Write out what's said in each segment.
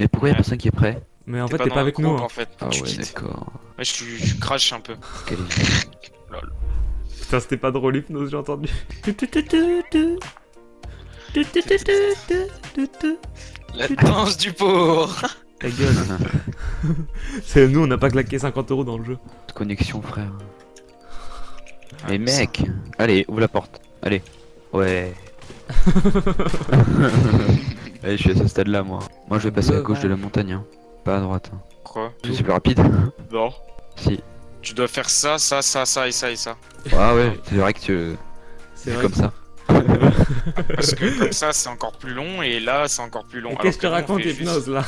Mais pourquoi y'a personne qui est prêt Mais en fait, t'es pas avec nous. hein. en fait. Ah tu ouais, d'accord. Ouais, je, je crache un peu. Quel est- Putain, c'était pas drôle, hypnose, j'ai entendu. La danse du pauvre. Ta gueule. C'est nous, on n'a pas claqué 50 euros dans le jeu. De connexion, frère. Ah, Mais mec Allez, ouvre la porte. Allez. Ouais. Allez, je suis à ce stade là, moi. Moi, je vais passer à gauche de la montagne. hein. Pas à droite. hein. Quoi Je suis plus rapide. Non. si. Tu dois faire ça, ça, ça, ça et ça et ça. Ah ouais, c'est vrai que tu. C'est C'est vrai. comme ça. Parce que comme ça, c'est encore plus long et là, c'est encore plus long. Qu'est-ce que tu racontes, juste- hypnose là?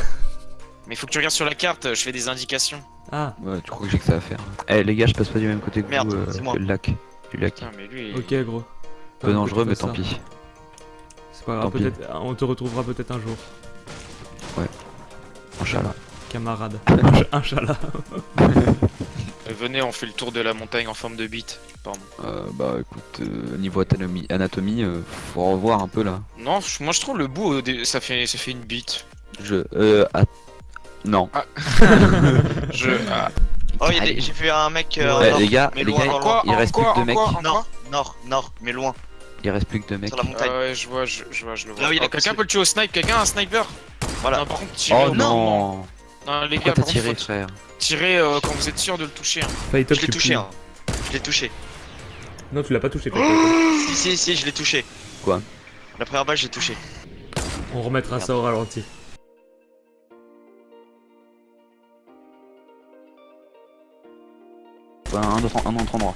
Mais faut que tu regardes sur la carte, je fais des indications. Ah, Ouais, tu crois que j'ai que ça à faire. Eh, les gars, je passe pas du même côté que Merde, vous. euh, c'est moi. le lac. Du lac. Putain, mais lui. ok, gros. Peu dangereux, mais tant pis. C'est pas grave, peut-être. On te retrouvera peut-être un jour, Inch'Allah. camarade. Inch- Inch'Allah. Euh, Venez, on fait le tour de la montagne en forme de bite. Pardon. Euh, bah écoute, euh, niveau anatomie, anatomie euh, faut revoir un peu là. Non, moi je trouve le bout, ça fait, ça fait une bite. Je. Euh. att- Non. Je. ah, Oh, y a des- j'ai vu un mec. euh, Ouais, nord, les gars, mais les loin, gars, loin, quoi il reste plus que deux mecs. Nord, nord, nord, mais loin, Il reste plus que deux mecs. sur la montagne. Ah ouais, je vois, je, je vois, je le vois. Là où il y a Oh, quelqu'un peut le tuer au snipe Quelqu'un a un sniper Voilà. Non, par contre, tirez Oh au non. Non, les Pourquoi gars, t'as par contre, tiré, faut frère tirer euh, quand vous êtes sûr de le toucher. hein. Je l'ai touché, hein. Je l'ai touché. Non, tu l'as pas touché. Si, si, si, je l'ai touché. Quoi La première balle, j'ai touché. On remettra ça au ralenti. Un autre, un autre endroit.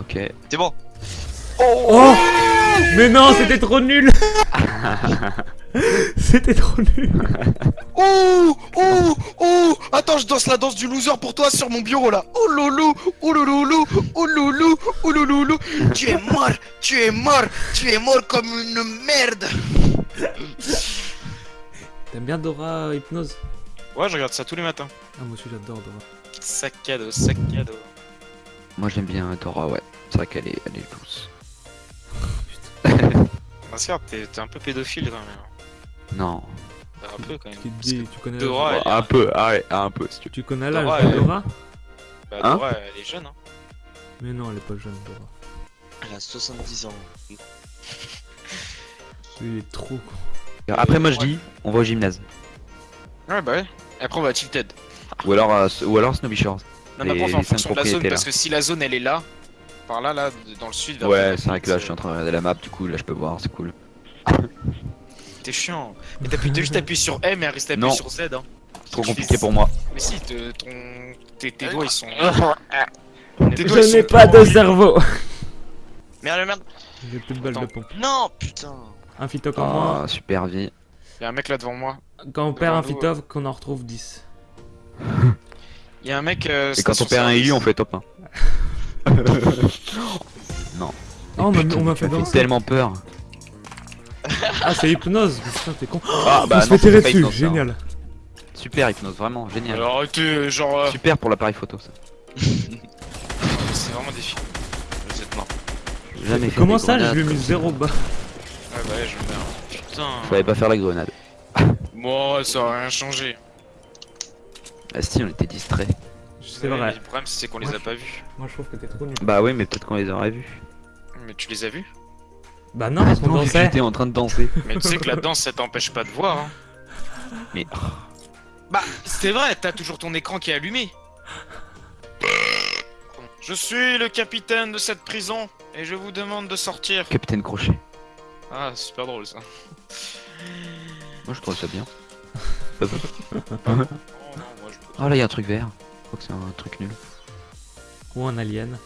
Ok. C'est bon. Oh. Mais non, c'était trop nul. C'était trop nul. Oh Oh Oh. Attends, je danse la danse du loser pour toi sur mon bureau là. Oh loulou. Oh loulou. Oh loulou. Oh loulou. Tu es mort. Tu es mort. Tu es mort comme une merde. T'aimes bien Dora Hypnose? Ouais, je regarde ça tous les matins. Ah, moi aussi j'adore Dora. Sac cadeau, sac cadeau. Moi j'aime bien Dora, ouais. C'est vrai qu'elle est, elle est douce. T'es un peu pédophile quand même. Non. Un peu quand même. Qui te Parce dit, que tu connais Dora, l'âge elle est- un peu, ah ouais, un peu si tu Tu connais l'âge Dora, de elle- Dora bah, Hein Dora, elle est jeune. Hein. Mais non, elle est pas jeune, Dora. Elle a 70 ans. Il est trop con. Après moi je dis, on va au gymnase. Ouais, bah ouais. Après, on va tilted. Ou alors, à- ou alors Snowbee Shores. Non, mais Les- après, on cinq fonction de la zone propriétés, parce là. que si la zone elle est là, par là, là, dans le sud. vers Ouais, c'est vrai que là je suis en train de regarder la map, du coup là je peux voir, c'est cool. T'es chiant. Mais t'appuies t'as juste appuyé sur M et elle reste appuyé Non. sur Z. Hein. Trop compliqué fais- pour moi. Mais si, te- ton... tes, tes doigts ils sont. Tes Je doigts, ils n'ai pas de cerveau Merde, merde. J'ai plus de balles de pompe. Non, putain. Un phyto comme moi. Ah, super vie. Y'a un mec là devant moi. Quand on perd un phyto, qu'on en retrouve 10. Y'a un mec. Euh, Et quand on perd un élu, on fait top 1. Oh, on m'a on m'a fait danser. tellement peur. Ah, c'est hypnose Putain, t'es con. Ah on se fait non, tirer c'est pas dessus, hypnose, ça, hein. génial. Super hypnose, vraiment génial. Alors arrêtez, genre. euh, Super pour l'appareil photo ça. C'est vraiment des films. Vous êtes mort. J'ai Jamais fait Comment ça, je lui ai mis. 0 bas Ouais, bah ouais, je meurs. Putain. Fallait pas faire la grenade. Moi, ça a rien changé. Ah si, on était distrait. C'est Ouais, vrai. Le problème, c'est qu'on les Moi, a je- pas vus. Moi, je trouve que t'es trop nul. Bah oui, mais peut-être qu'on les aurait vus. Mais tu les as vus? Bah non, parce qu'on dansait. J'étais en train de danser. Mais tu sais que la danse, ça t'empêche pas de voir. Hein. Mais Bah, c'est vrai, t'as toujours ton écran qui est allumé. Je suis le capitaine de cette prison et je vous demande de sortir. Capitaine Crochet. Ah, c'est super drôle ça. Moi je trouve ça bien. Oh non, moi je Oh là, il y a un truc vert. Je crois que c'est un truc nul. Ou un alien.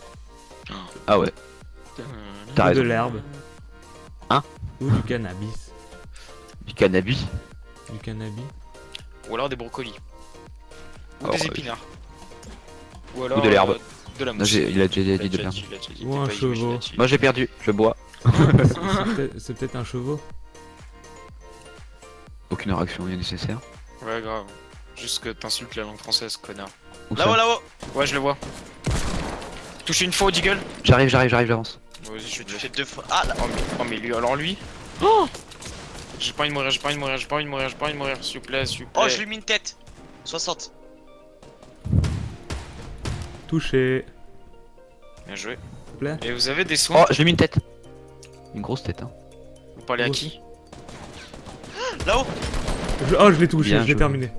Ah ouais, t'as Ou de raison. l'herbe. Hein Ou du cannabis. Du cannabis. Du cannabis. Ou alors des brocolis. Ou Alors, des euh, épinards. Ou alors de l'herbe. euh, de la Non, mousse. j'ai- il a déjà dit de dit, Ou un chevaux. Moi j'ai perdu, je bois. C'est peut-être- un chevaux. Aucune réaction est nécessaire. Ouais, grave. Juste que t'insultes la langue française, connard. Là-haut, là-haut. Ouais, je le vois. Touché une fois au deagle J'arrive, j'arrive, j'arrive, j'avance. Vas-y, je Je touché. fais deux fois. Ah, là. Oh mais, oh, mais lui, alors lui J'ai pas envie de mourir, j'ai pas envie de mourir, j'ai pas envie de mourir, j'ai pas envie de mourir, s'il vous plaît, s'il vous plaît. Oh, je lui ai mis une tête 60. Touché. Bien joué. plaît. Et vous avez des soins Oh, j'ai mis une tête. Une grosse tête, hein. Vous parlez à Oh. qui Là-haut Je- Oh, je l'ai touché, Bien je l'ai joué. terminé.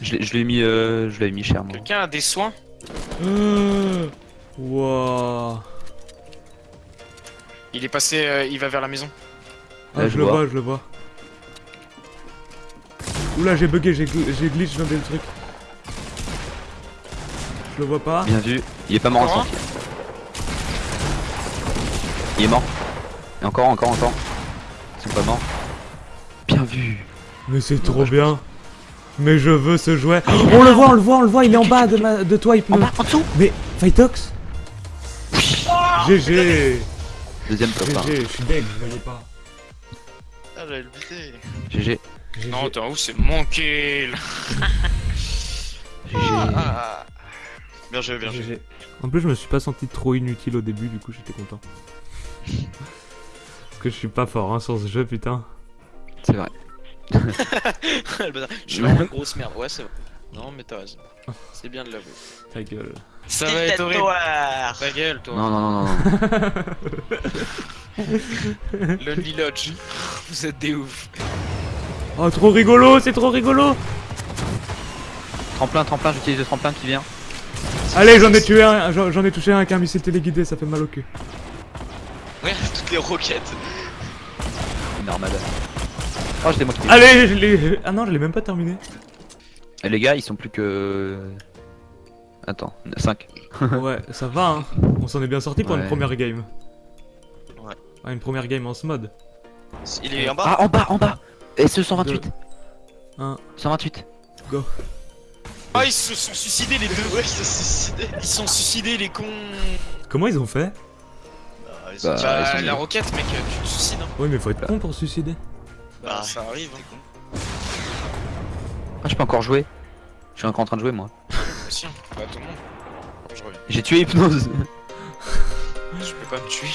Je l'ai l'ai mis, euh, je l'avais mis cher, moi. Quelqu'un a des soins? Wouah. Il est passé, euh, il va vers la maison. Ah, Là, je je le vois. vois, je le vois. Oula, j'ai bugué, j'ai gl- j'ai glitch dans des trucs. Je le vois pas. Bien vu. Il est pas mort en sentier. Il est mort. Et encore, encore, encore. Ils sont pas morts. Bien vu. Mais c'est trop bien. Mais je veux ce jouet. on le voit, on le voit, on le voit, il est en bas de, ma... de toi, il En me... bas, en dessous. Mais, Fightox GG Deuxième top. GG, je suis deg, je voyais pas. Ah, j'allais le buter. GG. Non, t'es en haut, c'est mon kill. GG. Ah. Bien joué, bien joué. GG. En plus, je me suis pas senti trop inutile au début, du coup, j'étais content. Parce que je suis pas fort hein, sur ce jeu, putain. C'est vrai. Je suis vraiment une grosse merde. Ouais, c'est vrai. Non, mais t'as raison. C'est bien de l'avouer. Ta gueule. Ça va être horrible. Ta gueule, toi. Non, non, non, non, non. Lonely Lodge. Vous êtes des ouf. Oh, trop rigolo, c'est trop rigolo tremplin, tremplin, j'utilise le tremplin qui vient. Allez, j'en ai tué un, j'en j'en ai touché un avec un missile téléguidé, ça fait mal au cul. Regarde toutes les roquettes. Une armada. Oh. Allez, je l'ai... Ah non, je l'ai même pas terminé. Et les gars, ils sont plus que. Attends, 5. ouais, ça va, hein. On s'en est bien sorti pour une première game. Ouais. Ouais, une première game en ce mode. Il est en bas. Ah, en bas, en bas Et ce 128 Un, 128 go. Ah, ils se sont suicidés les deux. Ouais, ils se sont suicidés. Ils sont suicidés les cons. Comment ils ont fait Ah, ils Bah, sont- Bah, ils sont la roquette, mec, tu te suicides. Hein. Ouais, mais faut être con pour se suicider. Bah, Ah. ça arrive. Hein. Ah, je peux encore jouer. Je suis encore en train de jouer, moi. Bah, si, bah, tout le monde. Je reviens. J'ai tué Hypnose Je peux pas me tuer.